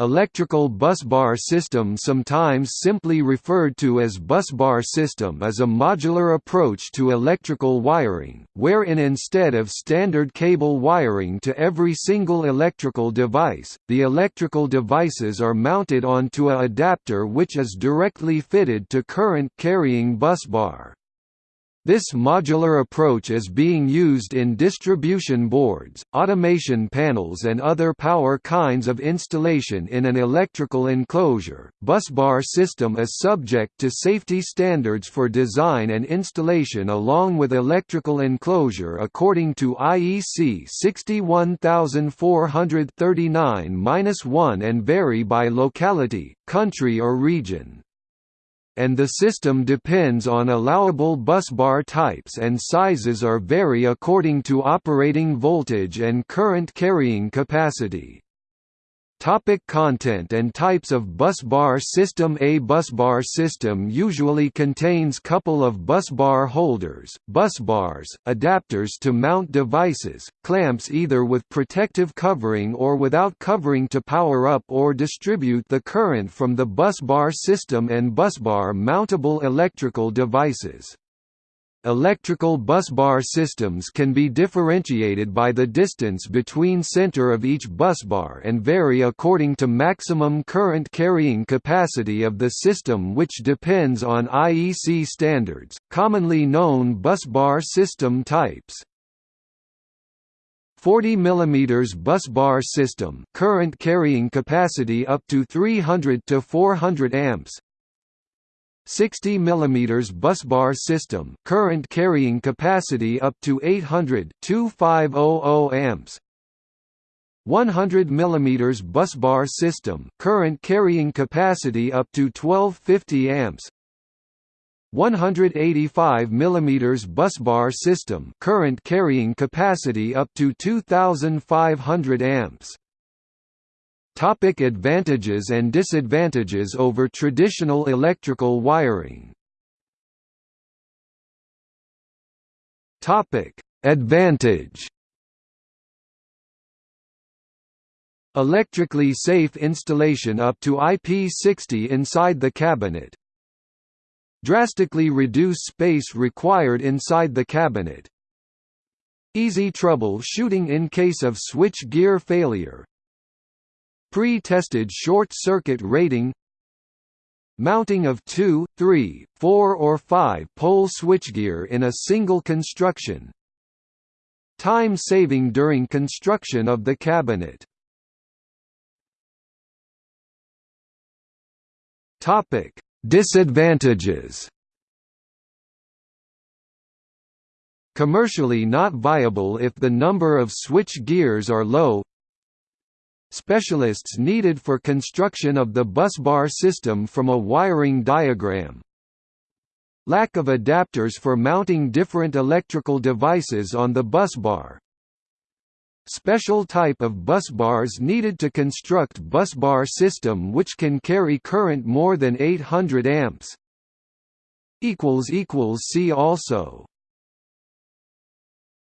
Electrical busbar system sometimes simply referred to as busbar system is a modular approach to electrical wiring, wherein instead of standard cable wiring to every single electrical device, the electrical devices are mounted onto a adapter which is directly fitted to current-carrying busbar. This modular approach is being used in distribution boards, automation panels and other power kinds of installation in an electrical enclosure. Busbar system is subject to safety standards for design and installation along with electrical enclosure according to IEC 61439-1 and vary by locality, country or region and the system depends on allowable busbar types and sizes or vary according to operating voltage and current carrying capacity. Topic content and types of busbar system A busbar system usually contains couple of busbar holders, busbars, adapters to mount devices, clamps either with protective covering or without covering to power up or distribute the current from the busbar system and busbar mountable electrical devices. Electrical busbar systems can be differentiated by the distance between center of each busbar and vary according to maximum current carrying capacity of the system which depends on IEC standards, commonly known busbar system types. 40 mm busbar system current carrying capacity up to 300 to 400 amps 60 mm busbar system current carrying capacity up to 800 2500 amps. 100 mm busbar system current carrying capacity up to 1250 amps. 185 mm busbar system current carrying capacity up to 2500 amps Topic advantages and disadvantages over traditional electrical wiring. Topic Advantage. Electrically safe installation up to IP60 inside the cabinet. Drastically reduce space required inside the cabinet. Easy trouble shooting in case of switch gear failure Pre-tested short-circuit rating Mounting of 2, 3, 4 or 5 pole switchgear in a single construction. Time saving during construction of the cabinet. Disadvantages. Commercially not viable if the number of switch gears are low Specialists needed for construction of the busbar system from a wiring diagram. Lack of adapters for mounting different electrical devices on the busbar. Special type of busbars needed to construct busbar system which can carry current more than 800 amps. See also